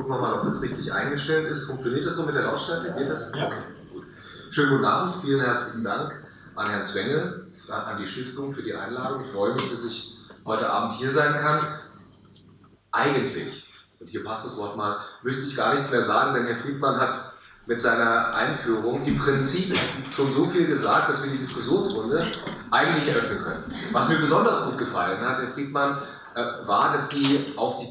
gucken wir mal, ob das richtig eingestellt ist. Funktioniert das so mit der Lautstärke? Geht das? Ja. Okay, gut. Schönen guten Abend, vielen herzlichen Dank an Herrn Zwengel, an die Stiftung für die Einladung. Ich freue mich, dass ich heute Abend hier sein kann. Eigentlich, und hier passt das Wort mal, müsste ich gar nichts mehr sagen, denn Herr Friedmann hat mit seiner Einführung im Prinzip schon so viel gesagt, dass wir die Diskussionsrunde eigentlich eröffnen können. Was mir besonders gut gefallen hat, Herr Friedmann, äh, war, dass Sie auf die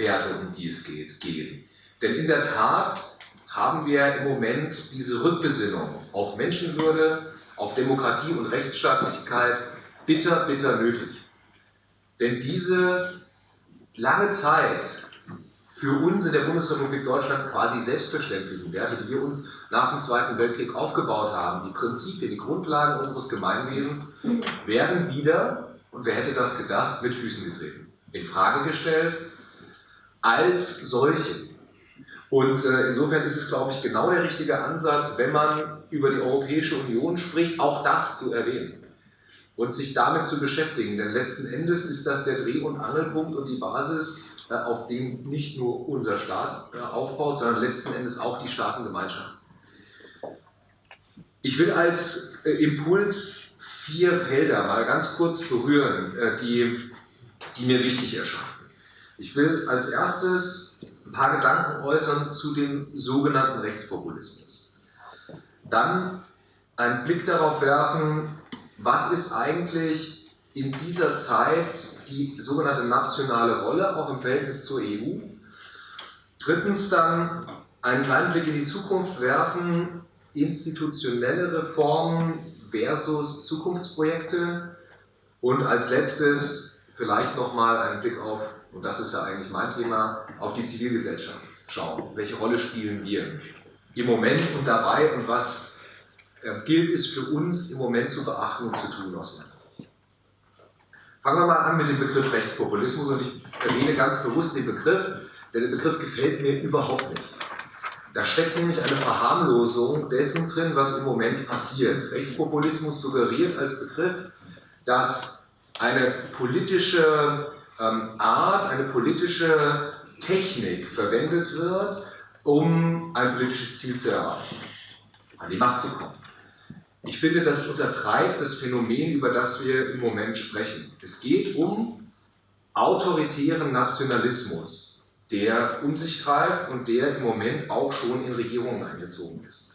Grundwerte, um die es geht, gehen. Denn in der Tat haben wir im Moment diese Rückbesinnung auf Menschenwürde, auf Demokratie und Rechtsstaatlichkeit bitter, bitter nötig. Denn diese lange Zeit für uns in der Bundesrepublik Deutschland quasi selbstverständlichen Werte, die wir uns nach dem Zweiten Weltkrieg aufgebaut haben, die Prinzipien, die Grundlagen unseres Gemeinwesens, werden wieder und wer hätte das gedacht, mit Füßen getreten, in Frage gestellt, als solche. Und äh, insofern ist es, glaube ich, genau der richtige Ansatz, wenn man über die Europäische Union spricht, auch das zu erwähnen und sich damit zu beschäftigen. Denn letzten Endes ist das der Dreh- und Angelpunkt und die Basis, äh, auf dem nicht nur unser Staat äh, aufbaut, sondern letzten Endes auch die Staatengemeinschaft. Ich will als äh, Impuls vier Felder mal ganz kurz berühren, äh, die, die mir wichtig erscheinen. Ich will als erstes ein paar Gedanken äußern zu dem sogenannten Rechtspopulismus. Dann einen Blick darauf werfen, was ist eigentlich in dieser Zeit die sogenannte nationale Rolle, auch im Verhältnis zur EU. Drittens dann einen kleinen Blick in die Zukunft werfen, institutionelle Reformen versus Zukunftsprojekte und als letztes vielleicht nochmal einen Blick auf, und das ist ja eigentlich mein Thema, auf die Zivilgesellschaft schauen. Welche Rolle spielen wir im Moment und dabei und was äh, gilt es für uns im Moment zu beachten und zu tun aus meiner Sicht. Fangen wir mal an mit dem Begriff Rechtspopulismus und ich erwähne ganz bewusst den Begriff, denn der Begriff gefällt mir überhaupt nicht. Da steckt nämlich eine Verharmlosung dessen drin, was im Moment passiert. Rechtspopulismus suggeriert als Begriff, dass eine politische Art, eine politische Technik verwendet wird, um ein politisches Ziel zu erreichen, an die Macht zu kommen. Ich finde, das untertreibt das Phänomen, über das wir im Moment sprechen. Es geht um autoritären Nationalismus der um sich greift und der im Moment auch schon in Regierungen eingezogen ist.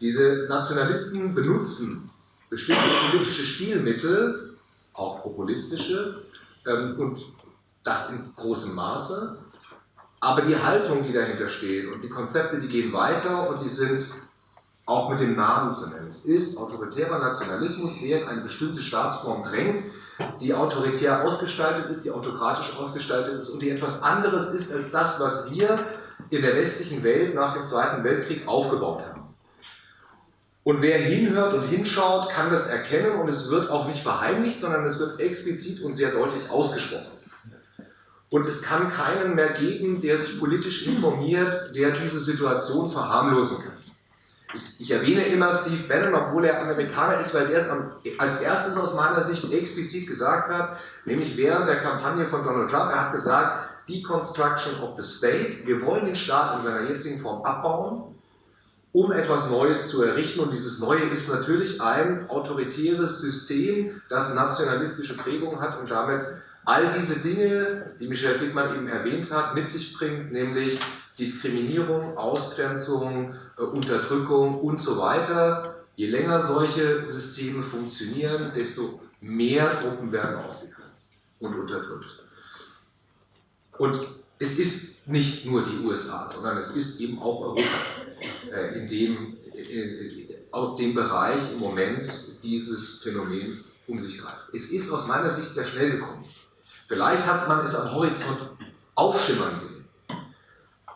Diese Nationalisten benutzen bestimmte politische Stilmittel, auch populistische, ähm, und das in großem Maße, aber die Haltung, die dahinter steht und die Konzepte, die gehen weiter und die sind auch mit dem Namen zu nennen. Es ist autoritärer Nationalismus, der in eine bestimmte Staatsform drängt, die autoritär ausgestaltet ist, die autokratisch ausgestaltet ist und die etwas anderes ist als das, was wir in der westlichen Welt nach dem Zweiten Weltkrieg aufgebaut haben. Und wer hinhört und hinschaut, kann das erkennen und es wird auch nicht verheimlicht, sondern es wird explizit und sehr deutlich ausgesprochen. Und es kann keinen mehr geben, der sich politisch informiert, der diese Situation verharmlosen kann. Ich, ich, erwähne immer Steve Bannon, obwohl er Amerikaner ist, weil der es als erstes aus meiner Sicht explizit gesagt hat, nämlich während der Kampagne von Donald Trump. Er hat gesagt, Deconstruction of the State. Wir wollen den Staat in seiner jetzigen Form abbauen, um etwas Neues zu errichten. Und dieses Neue ist natürlich ein autoritäres System, das nationalistische Prägung hat und damit all diese Dinge, die Michel Friedmann eben erwähnt hat, mit sich bringt, nämlich Diskriminierung, Ausgrenzung, äh, Unterdrückung und so weiter. Je länger solche Systeme funktionieren, desto mehr Gruppen werden ausgegrenzt und unterdrückt. Und es ist nicht nur die USA, sondern es ist eben auch Europa, äh, in dem, äh, auf dem Bereich im Moment dieses Phänomen um sich greift. Es ist aus meiner Sicht sehr schnell gekommen. Vielleicht hat man es am Horizont aufschimmern sehen.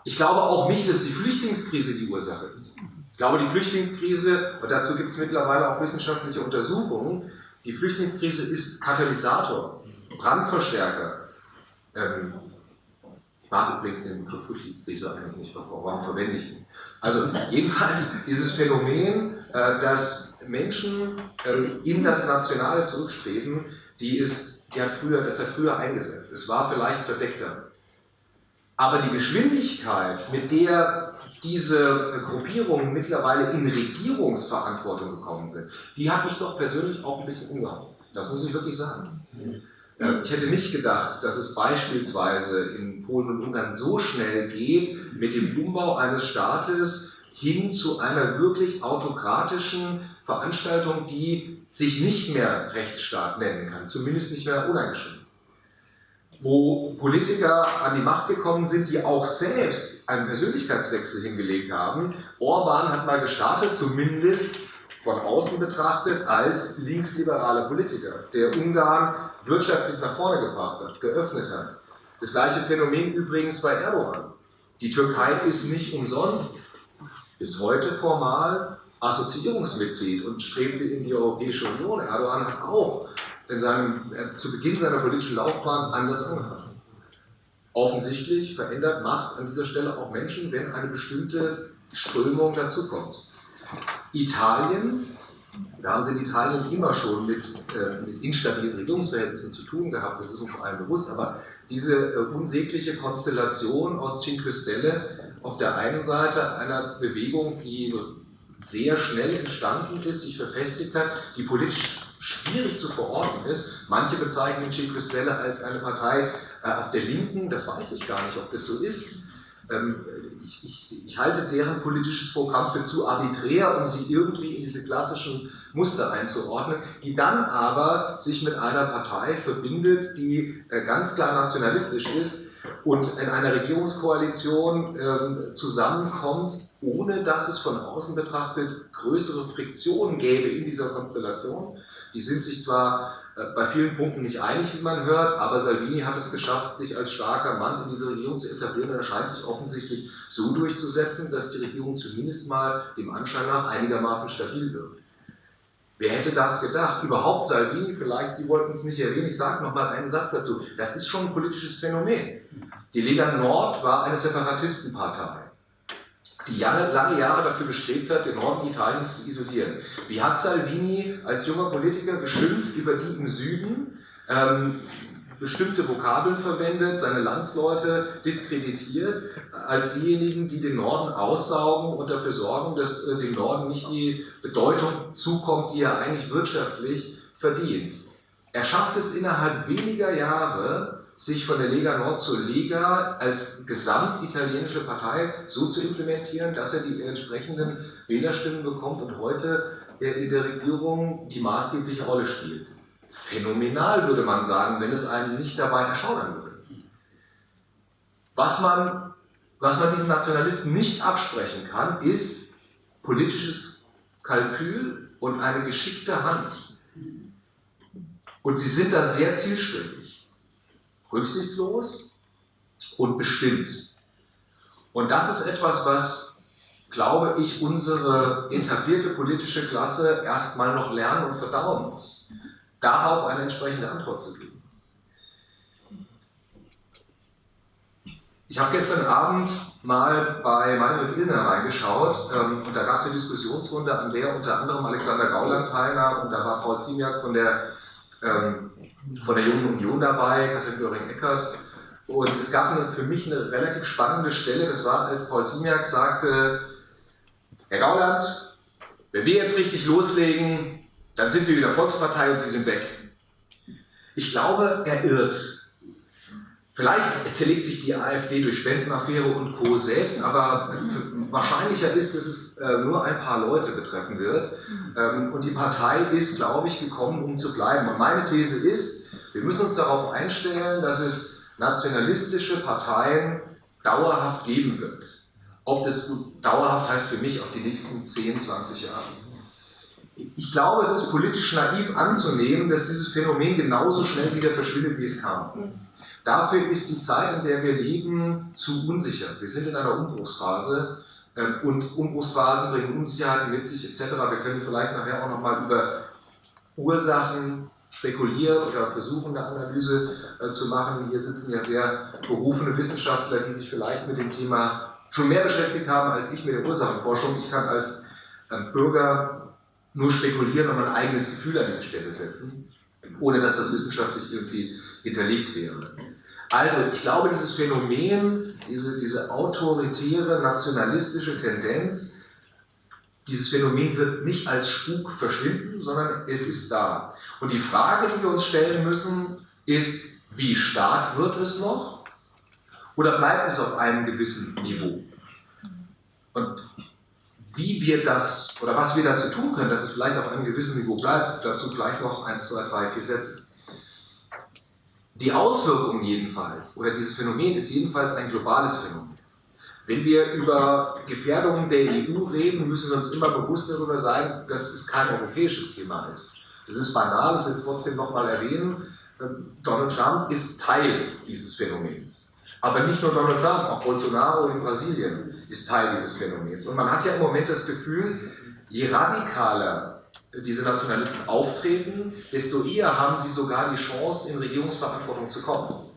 Ich glaube auch nicht, dass die Flüchtlingskrise die Ursache ist. Ich glaube, die Flüchtlingskrise, und dazu gibt es mittlerweile auch wissenschaftliche Untersuchungen, die Flüchtlingskrise ist Katalysator, Brandverstärker. Ähm, mag übrigens den Begriff Flüchtlingskrise eigentlich nicht, warum verwende ich ihn? Also jedenfalls dieses Phänomen, äh, dass Menschen äh, in das Nationale zurückstreben, die ist, die hat früher, das hat früher eingesetzt. Es war vielleicht verdeckter. Aber die Geschwindigkeit, mit der diese Gruppierungen mittlerweile in Regierungsverantwortung gekommen sind, die hat mich doch persönlich auch ein bisschen umgehauen. Das muss ich wirklich sagen. Äh, ich hätte nicht gedacht, dass es beispielsweise in Polen und Ungarn so schnell geht mit dem Umbau eines Staates hin zu einer wirklich autokratischen Veranstaltung, die sich nicht mehr Rechtsstaat nennen kann, zumindest nicht mehr uneingeschränkt wo Politiker an die Macht gekommen sind, die auch selbst einen Persönlichkeitswechsel hingelegt haben. Orban hat mal gestartet, zumindest von außen betrachtet, als linksliberaler Politiker, der Ungarn wirtschaftlich nach vorne gebracht hat, geöffnet hat. Das gleiche Phänomen übrigens bei Erdogan. Die Türkei ist nicht umsonst bis heute formal Assoziierungsmitglied und strebte in die Europäische Union. Erdogan hat auch in seinem, zu Beginn seiner politischen Laufbahn anders angefangen. Offensichtlich verändert Macht an dieser Stelle auch Menschen, wenn eine bestimmte Strömung dazukommt. Italien, da haben sie in Italien immer schon mit, äh, mit instabilen Regierungsverhältnissen zu tun gehabt, das ist uns allen bewusst, aber diese äh, unsägliche Konstellation aus Cinque Stelle auf der einen Seite einer Bewegung, die sehr schnell entstanden ist, sich verfestigt hat, die politisch schwierig zu verorten ist. Manche bezeichnen Cinque Stelle als eine Partei äh, auf der Linken, das weiß ich gar nicht, ob das so ist. Ähm, ich, ich, ich, halte deren politisches Programm für zu arbiträr, um sie irgendwie in diese klassischen Muster einzuordnen, die dann aber sich mit einer Partei verbindet, die äh, ganz klar nationalistisch ist und in einer Regierungskoalition äh, zusammenkommt, ohne dass es von außen betrachtet größere Friktionen gäbe in dieser Konstellation. Die sind sich zwar äh, bei vielen Punkten nicht einig, wie man hört, aber Salvini hat es geschafft, sich als starker Mann in dieser Regierung zu etablieren und er scheint sich offensichtlich so durchzusetzen, dass die Regierung zumindest mal dem Anschein nach einigermaßen stabil wird. Wer hätte das gedacht? Überhaupt Salvini, vielleicht, Sie wollten es nicht erwähnen, ich sage nochmal einen Satz dazu. Das ist schon ein politisches Phänomen. Die Lega Nord war eine Separatistenpartei die lange, lange Jahre dafür bestrebt hat, den Norden Italiens zu isolieren. Wie hat Salvini als junger Politiker geschimpft über die im Süden, ähm, bestimmte Vokabeln verwendet, seine Landsleute diskreditiert, als diejenigen, die den Norden aussaugen und dafür sorgen, dass äh, dem Norden nicht die Bedeutung zukommt, die er eigentlich wirtschaftlich verdient. Er schafft es innerhalb weniger Jahre, sich von der Lega Nord zur Lega als gesamtitalienische Partei so zu implementieren, dass er die entsprechenden Wählerstimmen bekommt und heute in der Regierung die maßgebliche Rolle spielt. Phänomenal würde man sagen, wenn es einen nicht dabei erschaudern würde. Was man, was man diesen Nationalisten nicht absprechen kann, ist politisches Kalkül und eine geschickte Hand. Und sie sind da sehr zielstrebig rücksichtslos und bestimmt. Und das ist etwas, was, glaube ich, unsere etablierte politische Klasse erstmal noch lernen und verdauen muss, darauf eine entsprechende Antwort zu geben. Ich habe gestern Abend mal bei Manuel Illner reingeschaut ähm, und da gab es eine Diskussionsrunde, an der unter anderem Alexander Gauland teilnahm und da war Paul Ziemiak von der ähm, von der Jungen Union dabei, Katrin Göring-Eckert. Und es gab eine, für mich eine relativ spannende Stelle, das war, als Paul Simiak sagte, Herr Gauland, wenn wir jetzt richtig loslegen, dann sind wir wieder Volkspartei und Sie sind weg. Ich glaube, er irrt. Vielleicht zerlegt sich die AfD durch Spendenaffäre und Co. selbst, aber wahrscheinlicher ist, dass es äh, nur ein paar Leute betreffen wird. Ähm, und die Partei ist, glaube ich, gekommen, um zu bleiben. Und meine These ist, wir müssen uns darauf einstellen, dass es nationalistische Parteien dauerhaft geben wird. Ob das dauerhaft heißt für mich auf die nächsten 10, 20 Jahre. Ich glaube, es ist politisch naiv anzunehmen, dass dieses Phänomen genauso schnell wieder verschwindet, wie es kam. Dafür ist die Zeit, in der wir leben, zu unsicher. Wir sind in einer Umbruchsphase ähm, und Umbruchsphasen bringen Unsicherheiten mit sich etc. Wir können vielleicht nachher auch nochmal über Ursachen spekulieren oder versuchen, eine Analyse äh, zu machen. Hier sitzen ja sehr berufene Wissenschaftler, die sich vielleicht mit dem Thema schon mehr beschäftigt haben als ich mit der Ursachenforschung. Ich kann als ähm, Bürger nur spekulieren und mein eigenes Gefühl an diese Stelle setzen, ohne dass das wissenschaftlich irgendwie hinterlegt wäre. Also, ich glaube, dieses Phänomen, diese, diese autoritäre, nationalistische Tendenz, dieses Phänomen wird nicht als Spuk verschwinden, sondern es ist da. Und die Frage, die wir uns stellen müssen, ist, wie stark wird es noch oder bleibt es auf einem gewissen Niveau? Und wie wir das oder was wir dazu tun können, dass es vielleicht auf einem gewissen Niveau bleibt, dazu gleich noch 1, 2, 3, 4 Sätze. Die Auswirkungen jedenfalls, oder dieses Phänomen ist jedenfalls ein globales Phänomen. Wenn wir über Gefährdungen der EU reden, müssen wir uns immer bewusst darüber sein, dass es kein europäisches Thema ist. Das ist banal, ich will es trotzdem nochmal erwähnen. Donald Trump ist Teil dieses Phänomens. Aber nicht nur Donald Trump, auch Bolsonaro in Brasilien ist Teil dieses Phänomens. Und man hat ja im Moment das Gefühl, je radikaler diese Nationalisten auftreten, desto eher haben sie sogar die Chance, in Regierungsverantwortung zu kommen.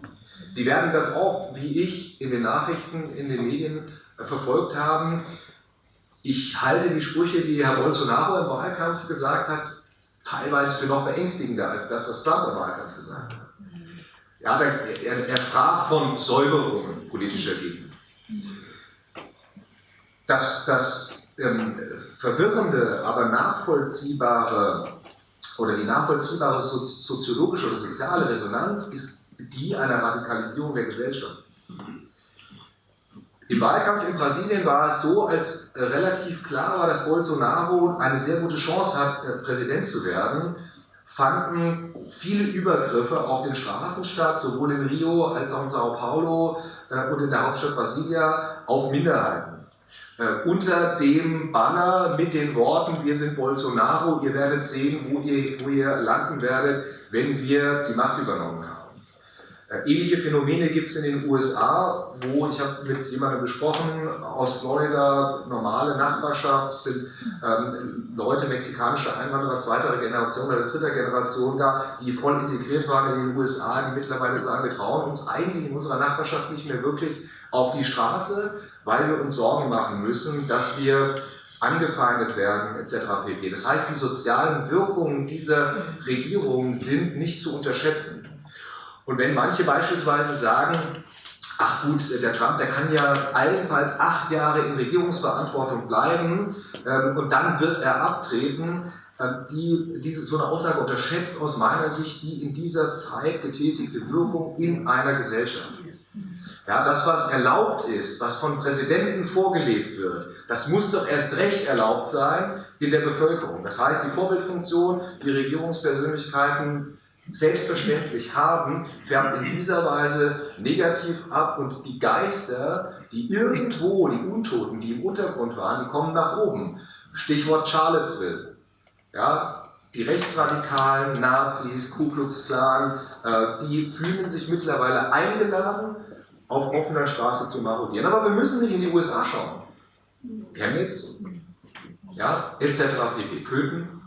Sie werden das auch, wie ich, in den Nachrichten, in den Medien verfolgt haben. Ich halte die Sprüche, die Herr Bolsonaro im Wahlkampf gesagt hat, teilweise für noch beängstigender als das, was Trump im Wahlkampf gesagt hat. Ja, er, er sprach von Säuberungen politischer Gegner. Das, das ähm, verwirrende, aber nachvollziehbare oder die nachvollziehbare soziologische oder soziale Resonanz ist die einer Radikalisierung der Gesellschaft. Im Wahlkampf in Brasilien war es so, als relativ klar war, dass Bolsonaro eine sehr gute Chance hat, äh, Präsident zu werden, fanden viele Übergriffe auf den Straßen statt, sowohl in Rio als auch in Sao Paulo äh, und in der Hauptstadt Brasilia, auf Minderheiten. Äh, unter dem Banner mit den Worten, wir sind Bolsonaro, ihr werdet sehen, wo ihr, wo ihr landen werdet, wenn wir die Macht übernommen haben. Äh, ähnliche Phänomene gibt es in den USA, wo ich habe mit jemandem gesprochen aus Florida, normale Nachbarschaft, sind ähm, Leute mexikanischer Einwanderer zweiter Generation oder dritter Generation da, die voll integriert waren in den USA, die mittlerweile sagen, wir trauen uns eigentlich in unserer Nachbarschaft nicht mehr wirklich auf die Straße, weil wir uns Sorgen machen müssen, dass wir angefeindet werden etc. pp. Das heißt, die sozialen Wirkungen dieser Regierung sind nicht zu unterschätzen. Und wenn manche beispielsweise sagen, ach gut, der Trump, der kann ja allenfalls acht Jahre in Regierungsverantwortung bleiben ähm, und dann wird er abtreten, äh, die, diese, so eine Aussage unterschätzt aus meiner Sicht die in dieser Zeit getätigte Wirkung in einer Gesellschaft. Ja, das, was erlaubt ist, was von Präsidenten vorgelebt wird, das muss doch erst recht erlaubt sein in der Bevölkerung. Das heißt, die Vorbildfunktion, die Regierungspersönlichkeiten selbstverständlich haben, färbt in dieser Weise negativ ab und die Geister, die irgendwo, die Untoten, die im Untergrund waren, die kommen nach oben. Stichwort Charlottesville. Ja, die rechtsradikalen Nazis, Ku Klux Klan, äh, die fühlen sich mittlerweile eingeladen, auf offener Straße zu marodieren. Aber wir müssen nicht in die USA schauen. Chemnitz, ja, etc. pp. Köthen,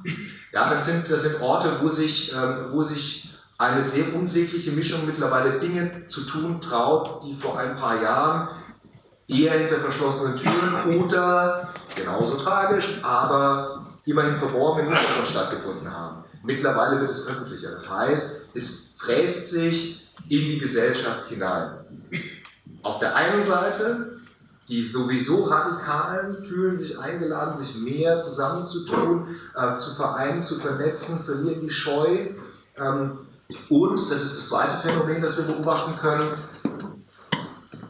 ja, das sind, das sind Orte, wo sich, ähm, wo sich eine sehr unsägliche Mischung mittlerweile Dinge zu tun traut, die vor ein paar Jahren eher hinter verschlossenen Türen oder genauso tragisch, aber immerhin verborgen im Hintergrund stattgefunden haben. Mittlerweile wird es öffentlicher. Das heißt, es fräst sich in die Gesellschaft hinein. Auf der einen Seite die sowieso Radikalen fühlen sich eingeladen, sich mehr zusammenzutun, äh, zu vereinen, zu vernetzen, verlieren die Scheu. Ähm, und, das ist das zweite Phänomen, das wir beobachten können,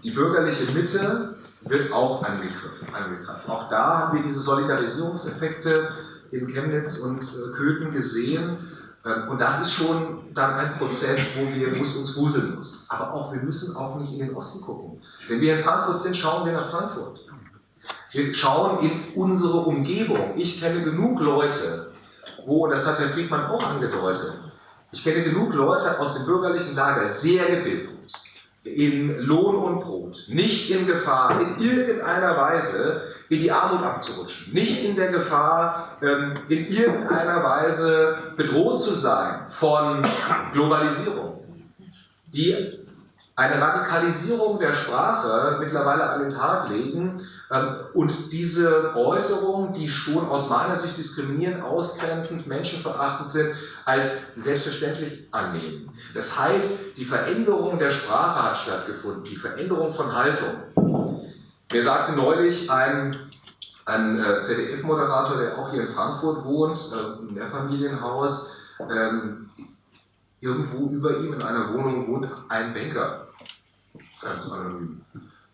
die bürgerliche Mitte wird auch angekratzt. Auch da haben wir diese Solidarisierungseffekte in Chemnitz und äh, Köthen gesehen. Ähm, und das ist schon dann ein Prozess, wo, wir, es uns wuseln muss. Aber auch, wir müssen auch nicht in den Osten gucken. Wenn wir in Frankfurt sind, schauen wir nach Frankfurt. Wir schauen in unsere Umgebung. Ich kenne genug Leute, wo, das hat Herr Friedmann auch angedeutet, ich kenne genug Leute aus dem bürgerlichen Lager, sehr gebildet, in Lohn und Brot, nicht in Gefahr, in irgendeiner Weise in die Armut abzurutschen, nicht in der Gefahr, ähm, in irgendeiner Weise bedroht zu sein von Globalisierung, die eine Radikalisierung der Sprache mittlerweile an den Tag legen ähm, und diese Äußerungen, die schon aus meiner Sicht diskriminierend, ausgrenzend, menschenverachtend sind, als selbstverständlich annehmen. Das heißt, die Veränderung der Sprache hat stattgefunden, die Veränderung von Haltung. Mir sagte neulich ein, ein äh, ZDF-Moderator, der auch hier in Frankfurt wohnt, im Mehrfamilienhaus, ähm, irgendwo über ihm in einer Wohnung wohnt ein Banker, ganz anonym.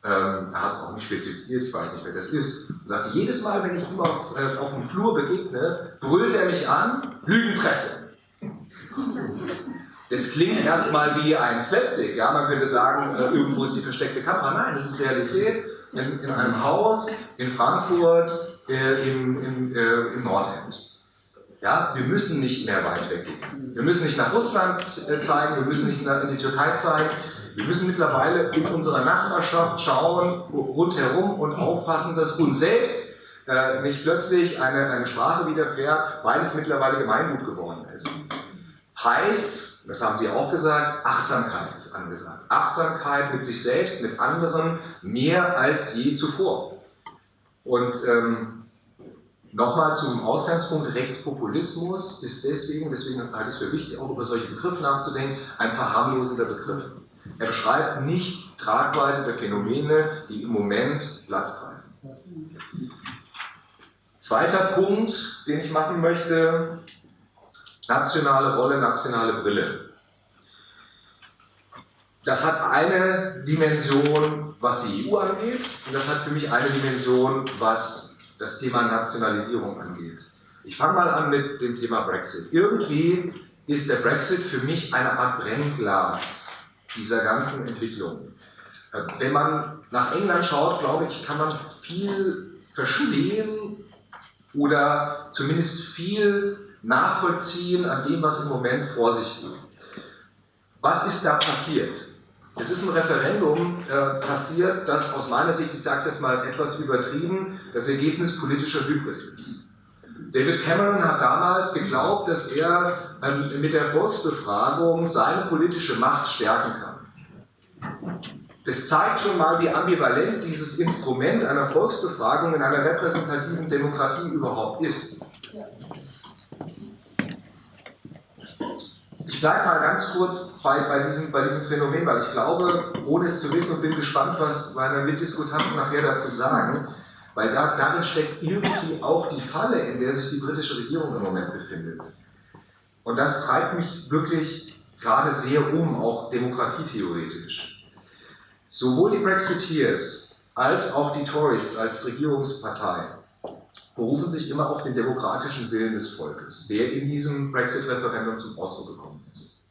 Ähm, er hat es auch nicht spezifiziert, ich weiß nicht, wer das ist. Er sagt, jedes Mal, wenn ich ihm auf, äh, auf dem Flur begegne, brüllt er mich an, Lügenpresse. Das klingt erstmal wie ein Slapstick, ja, man könnte sagen, äh, irgendwo ist die versteckte Kamera. Nein, das ist Realität in, in einem Haus in Frankfurt äh, im, im, äh, im Nordend. Ja, wir müssen nicht mehr weit weggehen. Wir müssen nicht nach Russland äh, zeigen, wir müssen nicht in die Türkei zeigen. Wir müssen mittlerweile in unserer Nachbarschaft schauen, rundherum und aufpassen, dass uns selbst äh, nicht plötzlich eine, eine Sprache widerfährt, weil es mittlerweile Gemeingut geworden ist. Heißt, das haben Sie auch gesagt, Achtsamkeit ist angesagt. Achtsamkeit mit sich selbst, mit anderen, mehr als je zuvor. Und ähm, Nochmal zum Ausgangspunkt, Rechtspopulismus ist deswegen, deswegen halte ich es für wichtig, auch über solche Begriffe nachzudenken, ein verharmlosender Begriff. Er beschreibt nicht Tragweite der Phänomene, die im Moment Platz greifen. Zweiter Punkt, den ich machen möchte, nationale Rolle, nationale Brille. Das hat eine Dimension, was die EU angeht, und das hat für mich eine Dimension, was das Thema Nationalisierung angeht. Ich fange mal an mit dem Thema Brexit. Irgendwie ist der Brexit für mich eine Art Brennglas dieser ganzen Entwicklung. Äh, wenn man nach England schaut, glaube ich, kann man viel verstehen oder zumindest viel nachvollziehen an dem, was im Moment vor sich geht. Was ist da passiert? Es ist ein Referendum äh, passiert, das aus meiner Sicht, ich sage es jetzt mal etwas übertrieben, das Ergebnis politischer Hybris ist. David Cameron hat damals geglaubt, dass er ähm, mit der Volksbefragung seine politische Macht stärken kann. Das zeigt schon mal, wie ambivalent dieses Instrument einer Volksbefragung in einer repräsentativen Demokratie überhaupt ist. Ich bleibe mal ganz kurz bei, bei, diesem, bei diesem Phänomen, weil ich glaube, ohne es zu wissen und bin gespannt, was meine Mitdiskutanten nachher dazu sagen, weil da, darin steckt irgendwie auch die Falle, in der sich die britische Regierung im Moment befindet. Und das treibt mich wirklich gerade sehr um, auch demokratietheoretisch. Sowohl die Brexiteers als auch die Tories als Regierungspartei berufen sich immer auf den demokratischen Willen des Volkes, der in diesem Brexit-Referendum zum Ausdruck gekommen ist.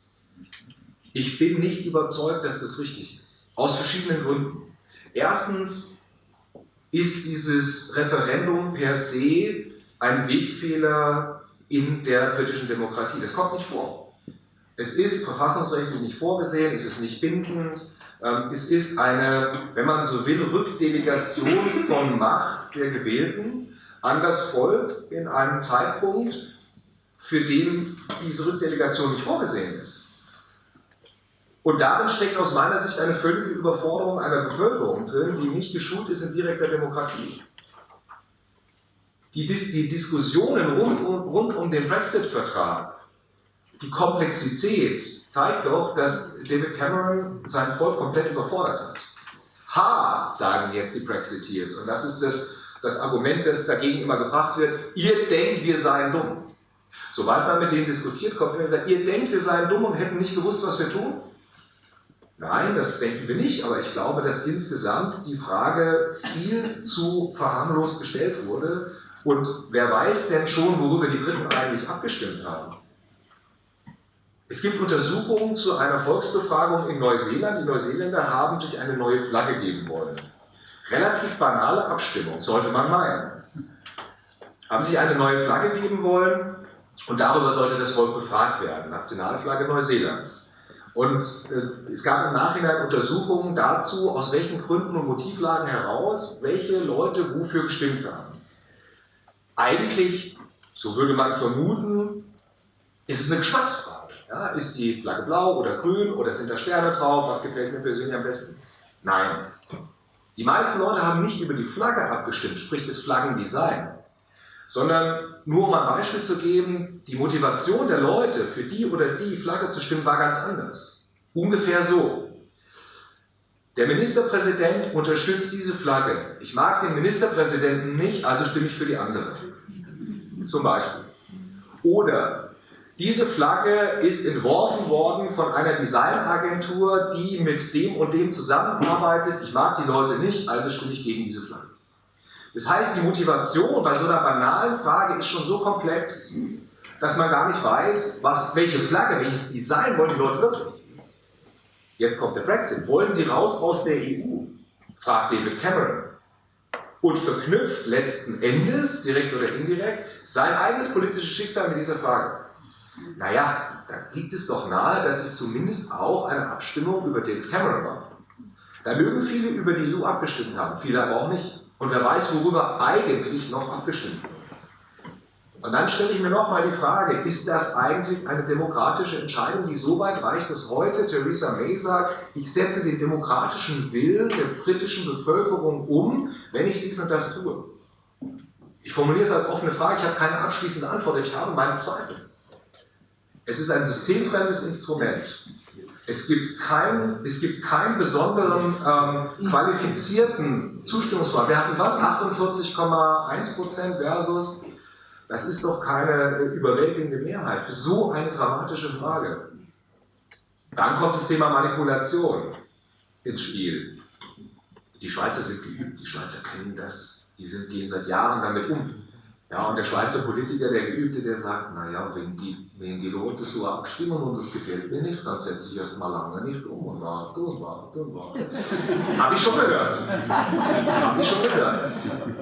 Ich bin nicht überzeugt, dass das richtig ist. Aus verschiedenen Gründen. Erstens ist dieses Referendum per se ein Wegfehler in der britischen Demokratie. Das kommt nicht vor. Es ist verfassungsrechtlich nicht vorgesehen, es ist nicht bindend, ähm, es ist eine, wenn man so will, Rückdelegation von Macht der Gewählten an das Volk in einem Zeitpunkt, für den diese Rückdelegation nicht vorgesehen ist. Und darin steckt aus meiner Sicht eine völlige Überforderung einer Bevölkerung drin, die nicht geschult ist in direkter Demokratie. Die, Dis die Diskussionen rund um, rund um den Brexit-Vertrag, die Komplexität zeigt doch, dass David Cameron sein Volk komplett überfordert hat. Ha, sagen jetzt die Brexiteers, und das ist das, das Argument, das dagegen immer gebracht wird, ihr denkt, wir seien dumm. Sobald man mit denen diskutiert, kommt immer gesagt, ihr denkt, wir seien dumm und hätten nicht gewusst, was wir tun. Nein, das denken wir nicht, aber ich glaube, dass insgesamt die Frage viel zu verharmlost gestellt wurde. Und wer weiß denn schon, worüber die Briten eigentlich abgestimmt haben? Es gibt Untersuchungen zu einer Volksbefragung in Neuseeland. Die Neuseeländer haben sich eine neue Flagge geben wollen. Relativ banale Abstimmung, sollte man meinen. Haben sich eine neue Flagge geben wollen und darüber sollte das Volk befragt werden. Nationalflagge Neuseelands. Und äh, es gab im Nachhinein Untersuchungen dazu, aus welchen Gründen und Motivlagen heraus welche Leute wofür gestimmt haben. Eigentlich, so würde man vermuten, ist es eine Geschmacksfrage. Ja, ist die Flagge blau oder grün oder sind da Sterne drauf? Was gefällt mir persönlich am besten? Nein. Die meisten Leute haben nicht über die Flagge abgestimmt, sprich das Flaggendesign, sondern nur um ein Beispiel zu geben, die Motivation der Leute für die oder die Flagge zu stimmen war ganz anders. Ungefähr so. Der Ministerpräsident unterstützt diese Flagge. Ich mag den Ministerpräsidenten nicht, also stimme ich für die andere. Zum Beispiel. Oder diese Flagge ist entworfen worden von einer Designagentur, die mit dem und dem zusammenarbeitet. Ich mag die Leute nicht, also stimme ich gegen diese Flagge. Das heißt, die Motivation bei so einer banalen Frage ist schon so komplex, dass man gar nicht weiß, was, welche Flagge, welches Design wollen die Leute wirklich. Jetzt kommt der Brexit. Wollen sie raus aus der EU? fragt David Cameron. Und verknüpft letzten Endes, direkt oder indirekt, sein eigenes politisches Schicksal mit dieser Frage. Naja, da liegt es doch nahe, dass es zumindest auch eine Abstimmung über David Cameron war. Da mögen viele über die EU abgestimmt haben, viele aber auch nicht. Und wer weiß, worüber eigentlich noch abgestimmt wird. Und dann stelle ich mir nochmal die Frage, ist das eigentlich eine demokratische Entscheidung, die so weit reicht, dass heute Theresa May sagt, ich setze den demokratischen Willen der britischen Bevölkerung um, wenn ich dies und das tue? Ich formuliere es als offene Frage, ich habe keine abschließende Antwort, ich habe meine Zweifel. Es ist ein systemfremdes Instrument. Es gibt, kein, es gibt keinen besonderen ähm, qualifizierten Zustimmungsgrad. Wir hatten was? 48,1% versus, das ist doch keine überwältigende Mehrheit für so eine dramatische Frage. Dann kommt das Thema Manipulation ins Spiel. Die Schweizer sind geübt, die Schweizer kennen das, die sind, gehen seit Jahren damit um. Ja, und der Schweizer Politiker, der Geübte, der sagt, naja, wenn die, wenn die Leute so abstimmen und das gefällt mir nicht, dann setze ich erst mal lange nicht um und warte und warte und warte. Habe ich schon gehört. Habe ich schon gehört.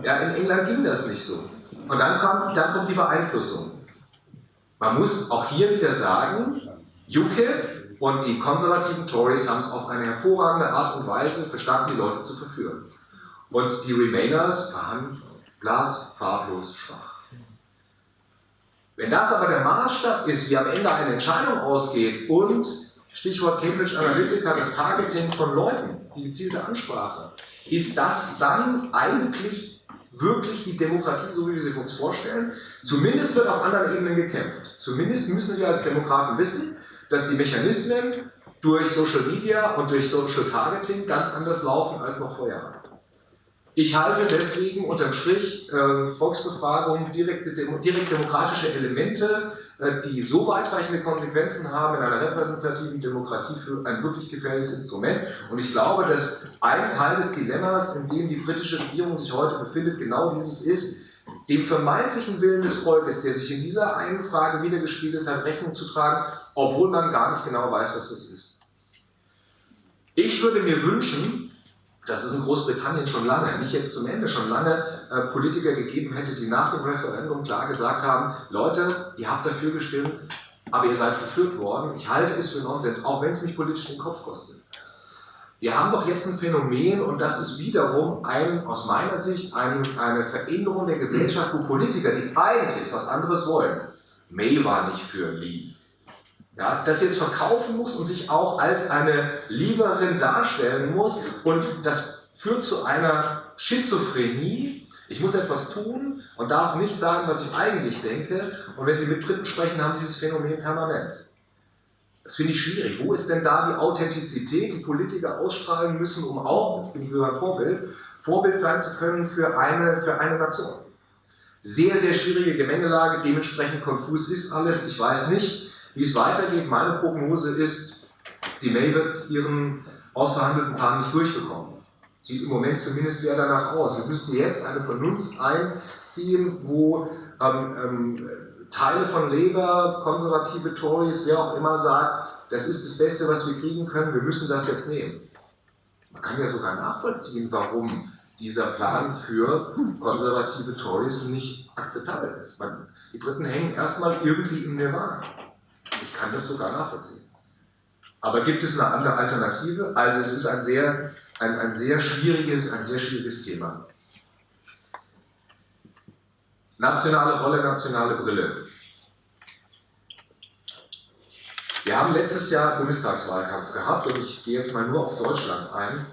Ja, in England ging das nicht so. Und dann kommt, dann kommt die Beeinflussung. Man muss auch hier wieder sagen, UKIP und die konservativen Tories haben es auf eine hervorragende Art und Weise verstanden, die Leute zu verführen. Und die Remainers waren Glas farblos schwach. Wenn das aber der Maßstab ist, wie am Ende eine Entscheidung ausgeht und Stichwort Cambridge Analytica, das Targeting von Leuten, die gezielte Ansprache, ist das dann eigentlich wirklich die Demokratie, so wie wir sie uns vorstellen? Zumindest wird auf anderen Ebenen gekämpft. Zumindest müssen wir als Demokraten wissen, dass die Mechanismen durch Social Media und durch Social Targeting ganz anders laufen als noch vor Jahren. Ich halte deswegen unterm Strich äh, Volksbefragungen, direkte, direkt demokratische Elemente, äh, die so weitreichende Konsequenzen haben in einer repräsentativen Demokratie für ein wirklich gefährliches Instrument. Und ich glaube, dass ein Teil des Dilemmas, in dem die britische Regierung sich heute befindet, genau dieses ist, dem vermeintlichen Willen des Volkes, der sich in dieser einen Frage wiedergespiegelt hat, Rechnung zu tragen, obwohl man gar nicht genau weiß, was das ist. Ich würde mir wünschen, dass es in Großbritannien schon lange, nicht jetzt zum Ende, schon lange äh, Politiker gegeben hätte, die nach dem Referendum klar gesagt haben, Leute, ihr habt dafür gestimmt, aber ihr seid verführt worden. Ich halte es für Nonsens, auch wenn es mich politisch den Kopf kostet. Wir haben doch jetzt ein Phänomen und das ist wiederum ein, aus meiner Sicht ein, eine Veränderung der Gesellschaft, wo Politiker, die eigentlich was anderes wollen, May war nicht für Leave, ja, das jetzt verkaufen muss und sich auch als eine Lieberin darstellen muss und das führt zu einer Schizophrenie. Ich muss etwas tun und darf nicht sagen, was ich eigentlich denke. Und wenn Sie mit Dritten sprechen, haben Sie dieses Phänomen permanent. Das finde ich schwierig. Wo ist denn da die Authentizität, die Politiker ausstrahlen müssen, um auch, jetzt bin ich wieder ein Vorbild, Vorbild sein zu können für eine, für eine Nation? Sehr, sehr schwierige Gemengelage, dementsprechend konfus ist alles. Ich weiß nicht, wie es weitergeht, meine Prognose ist, die May wird ihren ausverhandelten Plan nicht durchbekommen. Sieht im Moment zumindest sehr danach aus. Wir müssten jetzt eine Vernunft einziehen, wo ähm, ähm, Teile von Labour, konservative Tories, wer auch immer sagt, das ist das Beste, was wir kriegen können, wir müssen das jetzt nehmen. Man kann ja sogar nachvollziehen, warum dieser Plan für konservative Tories nicht akzeptabel ist. Die Briten hängen erstmal irgendwie im Nirvana. Ich kann das sogar nachvollziehen. Aber gibt es eine andere Alternative? Also es ist ein sehr, ein, ein sehr, schwieriges, ein sehr schwieriges Thema. Nationale Rolle, nationale Brille. Wir haben letztes Jahr Bundestagswahlkampf gehabt und ich gehe jetzt mal nur auf Deutschland ein.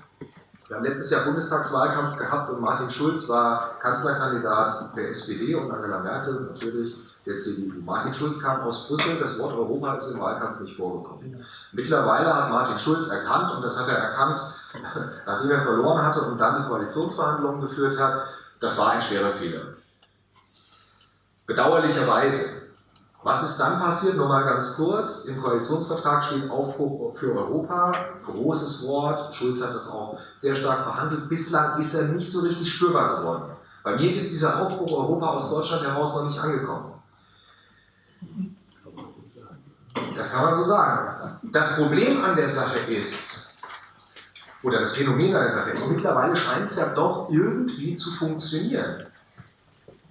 Wir haben letztes Jahr Bundestagswahlkampf gehabt und Martin Schulz war Kanzlerkandidat der SPD und Angela Merkel natürlich der CDU. Martin Schulz kam aus Brüssel, das Wort Europa ist im Wahlkampf nicht vorgekommen. Mittlerweile hat Martin Schulz erkannt, und das hat er erkannt, nachdem er verloren hatte und dann die Koalitionsverhandlungen geführt hat, das war ein schwerer Fehler. Bedauerlicherweise. Was ist dann passiert? Nur mal ganz kurz. Im Koalitionsvertrag steht Aufbruch für Europa. Großes Wort. Schulz hat das auch sehr stark verhandelt. Bislang ist er nicht so richtig spürbar geworden. Bei mir ist dieser Aufbruch Europa aus Deutschland heraus noch nicht angekommen. Das kann man so sagen. Das Problem an der Sache ist, oder das Phänomen an der Sache ist, mittlerweile scheint es ja doch irgendwie zu funktionieren.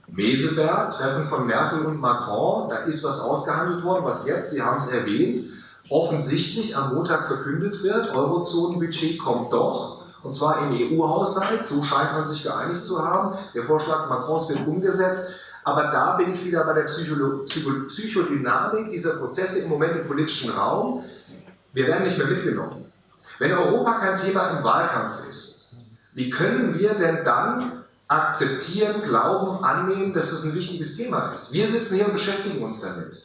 Meseberg, Treffen von Merkel und Macron, da ist was ausgehandelt worden, was jetzt, Sie haben es erwähnt, offensichtlich am Montag verkündet wird, Eurozonenbudget kommt doch, und zwar im EU-Haushalt, so scheint man sich geeinigt zu haben. Der Vorschlag Macrons wird umgesetzt. Aber da bin ich wieder bei der Psycholo Psycho Psychodynamik dieser Prozesse im Moment im politischen Raum. Wir werden nicht mehr mitgenommen. Wenn Europa kein Thema im Wahlkampf ist, wie können wir denn dann akzeptieren, glauben, annehmen, dass das ein wichtiges Thema ist? Wir sitzen hier und beschäftigen uns damit.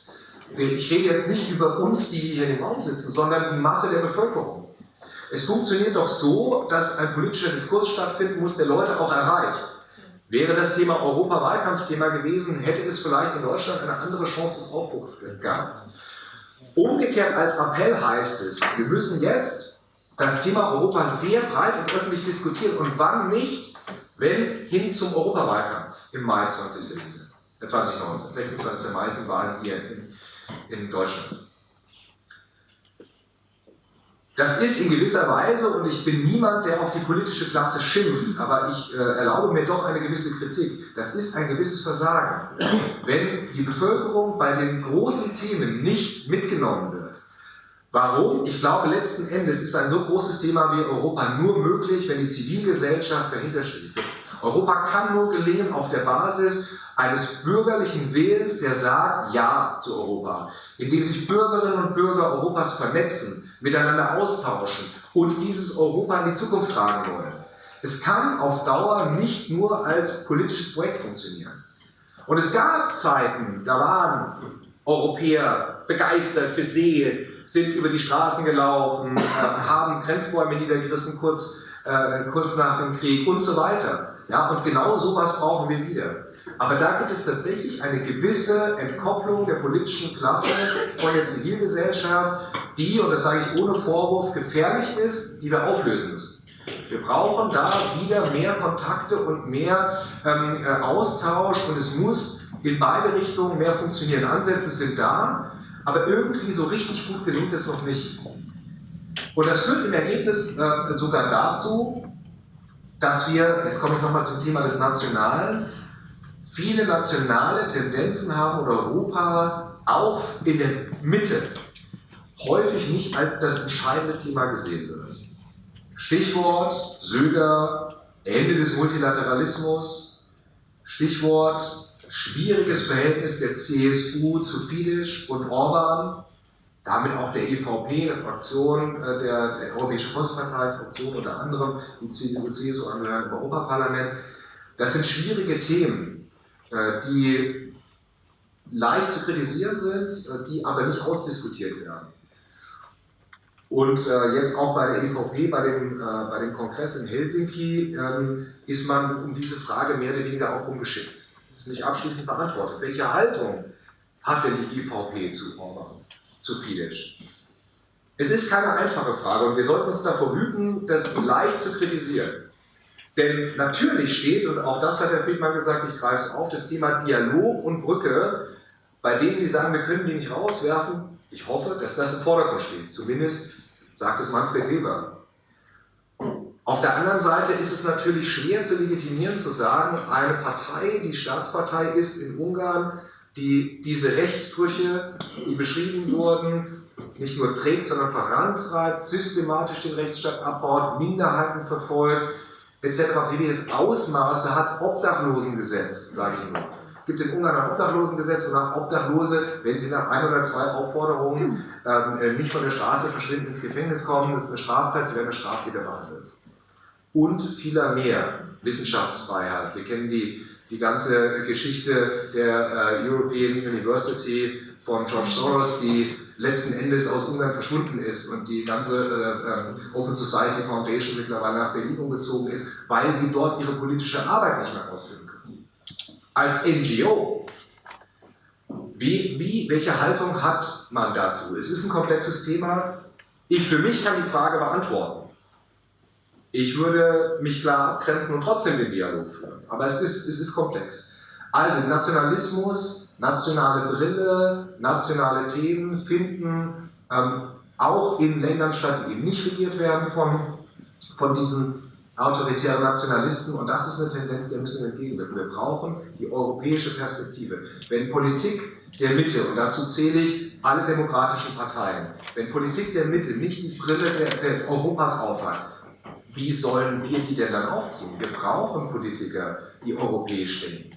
Ich rede jetzt nicht über uns, die hier im Raum sitzen, sondern die Masse der Bevölkerung. Es funktioniert doch so, dass ein politischer Diskurs stattfinden muss, der Leute auch erreicht. Wäre das Thema Europa Wahlkampfthema gewesen, hätte es vielleicht in Deutschland eine andere Chance des Aufbruchs gehabt. Umgekehrt als Appell heißt es, wir müssen jetzt das Thema Europa sehr breit und öffentlich diskutieren. Und wann nicht, wenn hin zum Europawahlkampf im Mai 2016, äh 2019, 26. Mai sind Wahlen hier in, in Deutschland. Das ist in gewisser Weise, und ich bin niemand, der auf die politische Klasse schimpft, aber ich äh, erlaube mir doch eine gewisse Kritik. Das ist ein gewisses Versagen. Wenn die Bevölkerung bei den großen Themen nicht mitgenommen wird, Warum? Ich glaube, letzten Endes ist ein so großes Thema wie Europa nur möglich, wenn die Zivilgesellschaft dahinter steht. Europa kann nur gelingen auf der Basis eines bürgerlichen Willens, der sagt Ja zu Europa, indem sich Bürgerinnen und Bürger Europas vernetzen, miteinander austauschen und dieses Europa in die Zukunft tragen wollen. Es kann auf Dauer nicht nur als politisches Projekt funktionieren. Und es gab Zeiten, da waren Europäer begeistert, beseelt, sind über die Straßen gelaufen, äh, haben Grenzbäume niedergerissen kurz, äh, kurz nach dem Krieg und so weiter. Ja, und genau sowas brauchen wir wieder. Aber da gibt es tatsächlich eine gewisse Entkopplung der politischen Klasse von der Zivilgesellschaft, die, und das sage ich ohne Vorwurf, gefährlich ist, die wir auflösen müssen. Wir brauchen da wieder mehr Kontakte und mehr ähm, äh, Austausch und es muss in beide Richtungen mehr funktionieren. Ansätze sind da, aber irgendwie so richtig gut gelingt es noch nicht. Und das führt im Ergebnis äh, sogar dazu, dass wir, jetzt komme ich nochmal zum Thema des Nationalen, viele nationale Tendenzen haben oder Europa auch in der Mitte häufig nicht als das entscheidende Thema gesehen wird. Stichwort Söder, Ende des Multilateralismus, Stichwort schwieriges Verhältnis der CSU zu Fidesz und Orban, damit auch der EVP, der Fraktion äh, der, der Europäischen Volkspartei, Fraktion unter anderem, die CDU, CSU angehören im Europaparlament. Das sind schwierige Themen, äh, die leicht zu kritisieren sind, äh, die aber nicht ausdiskutiert werden. Und jetzt auch bei der EVP, bei dem, bei dem Kongress in Helsinki, ähm, ist man um diese Frage mehr oder weniger auch umgeschickt. Das ist nicht abschließend beantwortet. Welche Haltung hat denn die EVP zu Orban? Zu Fidesz? Es ist keine einfache Frage und wir sollten uns davor hüten, das leicht zu kritisieren. Denn natürlich steht, und auch das hat Herr Friedmann gesagt, ich greife es auf, das Thema Dialog und Brücke, bei denen, die sagen, wir können die nicht rauswerfen, ich hoffe, dass das im Vordergrund steht. Zumindest sagt es Manfred Weber. Auf der anderen Seite ist es natürlich schwer zu legitimieren, zu sagen, eine Partei, die Staatspartei ist in Ungarn, die diese Rechtsbrüche, die beschrieben wurden, nicht nur trägt, sondern vorantreibt, systematisch den Rechtsstaat abbaut, Minderheiten verfolgt, etc. pp. das Ausmaße hat Obdachlosengesetz, sage ich nur. gibt in Ungarn ein Obdachlosengesetz, wonach Obdachlose, wenn sie nach ein oder zwei Aufforderungen ähm, äh, nicht von der Straße verschwinden, ins Gefängnis kommen. Das ist eine Straftat, sie werden als Straftäter behandelt. Und vieler mehr. Wissenschaftsfreiheit. Wir kennen die, die ganze Geschichte der äh, European University von George Soros, die letzten Endes aus Ungarn verschwunden ist und die ganze äh, äh Open Society Foundation mittlerweile nach Berlin umgezogen ist, weil sie dort ihre politische Arbeit nicht mehr ausführen können. Als NGO, wie, wie, welche Haltung hat man dazu? Es ist ein komplexes Thema. Ich für mich kann die Frage beantworten. Ich würde mich klar abgrenzen und trotzdem den Dialog führen. Aber es ist, es ist komplex. Also Nationalismus, nationale Brille, nationale Themen finden ähm, auch in Ländern statt, die eben nicht regiert werden von, von diesen autoritären Nationalisten. Und das ist eine Tendenz, der müssen wir entgegenwirken. Wir brauchen die europäische Perspektive. Wenn Politik der Mitte, und dazu zähle ich alle demokratischen Parteien, wenn Politik der Mitte nicht die Brille der, der Europas aufhat, wie sollen wir die denn dann aufziehen? Wir brauchen Politiker, die europäisch denken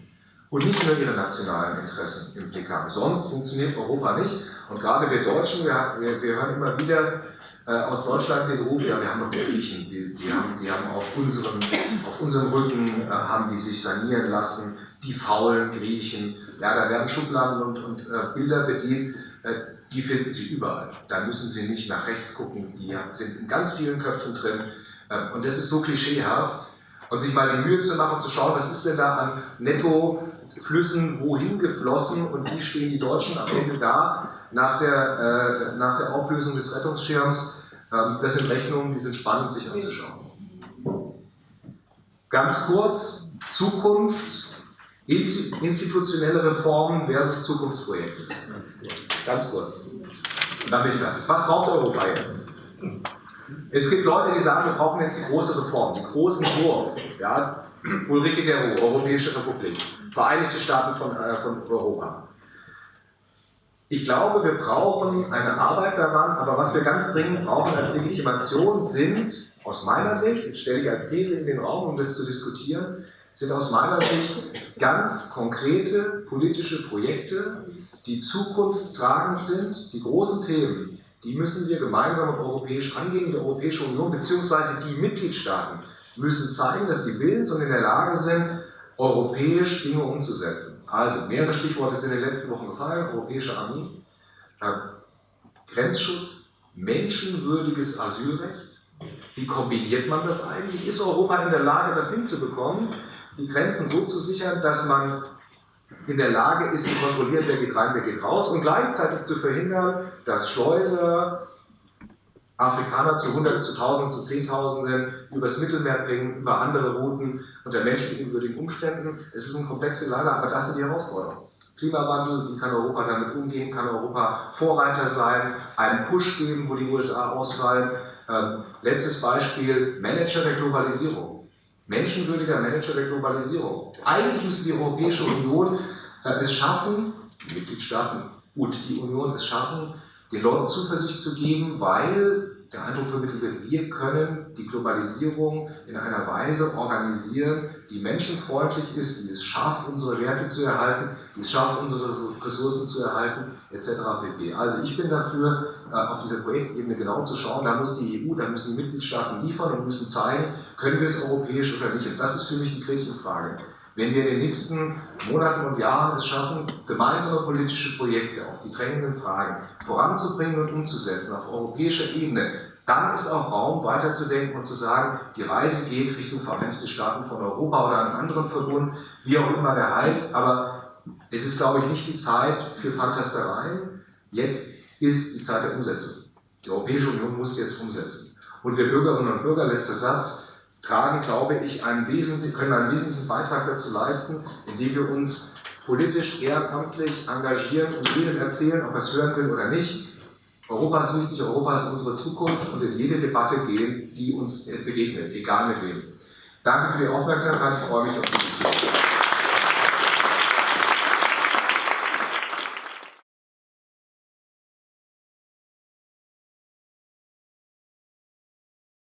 und nicht nur ihre nationalen Interessen im Blick haben. Sonst funktioniert Europa nicht. Und gerade wir Deutschen, wir, wir, wir hören immer wieder äh, aus Deutschland den Ruf, ja, wir haben doch die Griechen, die, die, haben, die haben auf, unserem, auf unserem Rücken, äh, haben die sich sanieren lassen, die faulen Griechen. Ja, da werden Schubladen und, und äh, Bilder bedient, äh, die finden Sie überall. Da müssen Sie nicht nach rechts gucken, die sind in ganz vielen Köpfen drin. Und das ist so klischeehaft. Und sich mal die Mühe zu machen, zu schauen, was ist denn da an Netto Flüssen wohin geflossen und wie stehen die Deutschen am Ende da nach der, äh, nach der Auflösung des Rettungsschirms. Ähm, das sind Rechnungen, die sind spannend sich anzuschauen. Ganz kurz, Zukunft, institutionelle Reformen versus Zukunftsprojekte. Ganz kurz. Und dann bin ich fertig. Was braucht Europa jetzt? Es gibt Leute, die sagen, wir brauchen jetzt die große Reform, den großen Wurf. Ja, Ulrike Gero, Europäische Republik, Vereinigte Staaten von, äh, von Europa. Ich glaube, wir brauchen eine Arbeit daran, aber was wir ganz dringend brauchen als Legitimation sind, aus meiner Sicht, jetzt stelle ich als These in den Raum, um das zu diskutieren, sind aus meiner Sicht ganz konkrete politische Projekte, die zukunftstragend sind, die großen Themen, die müssen wir gemeinsam und europäisch angehen, die Europäische Union bzw. die Mitgliedstaaten müssen zeigen, dass sie willens und in der Lage sind, europäisch Dinge umzusetzen. Also mehrere Stichworte sind in den letzten Wochen gefallen, europäische Armee, Grenzschutz, menschenwürdiges Asylrecht. Wie kombiniert man das eigentlich? Ist Europa in der Lage, das hinzubekommen, die Grenzen so zu sichern, dass man in der Lage ist, zu kontrollieren, wer geht rein, wer geht raus und gleichzeitig zu verhindern, dass Schleuser, Afrikaner zu Hunderten, zu Tausenden, zu Zehntausenden übers Mittelmeer bringen, über andere Routen unter menschenunwürdigen Umständen. Es ist eine komplexe Lage, aber das sind die Herausforderungen. Klimawandel, wie kann Europa damit umgehen? Kann Europa Vorreiter sein, einen Push geben, wo die USA ausfallen? Ähm, letztes Beispiel, Manager der Globalisierung. Menschenwürdiger Manager der Globalisierung. Eigentlich müsste die Europäische Union es schaffen, die Mitgliedstaaten und die Union es schaffen, den Leuten Zuversicht zu geben, weil der Eindruck vermittelt wird, wir können die Globalisierung in einer Weise organisieren, die menschenfreundlich ist, die es schafft, unsere Werte zu erhalten, die es schafft, unsere Ressourcen zu erhalten, etc. pp. Also ich bin dafür, äh, auf dieser Projektebene genau zu schauen, da muss die EU, da müssen die Mitgliedstaaten liefern und müssen zeigen, können wir es europäisch oder nicht. Und das ist für mich die Gretchenfrage. Wenn wir in den nächsten Monaten und Jahren es schaffen, gemeinsame politische Projekte auf die drängenden Fragen voranzubringen und umzusetzen auf europäischer Ebene, dann ist auch Raum weiterzudenken und zu sagen, die Reise geht Richtung Vereinigte Staaten von Europa oder einen anderen Verbund, wie auch immer der heißt, aber es ist, glaube ich, nicht die Zeit für Fantastereien. Jetzt ist die Zeit der Umsetzung. Die Europäische Union muss jetzt umsetzen. Und wir Bürgerinnen und Bürger, letzter Satz, tragen, glaube ich, einen wesentlichen, können einen wesentlichen Beitrag dazu leisten, indem wir uns politisch ehrenamtlich engagieren und jedem erzählen, ob er es hören will oder nicht. Europa ist wichtig, Europa ist unsere Zukunft und in jede Debatte gehen, die uns begegnet, egal mit wem. Danke für die Aufmerksamkeit, ich freue mich auf die Diskussion.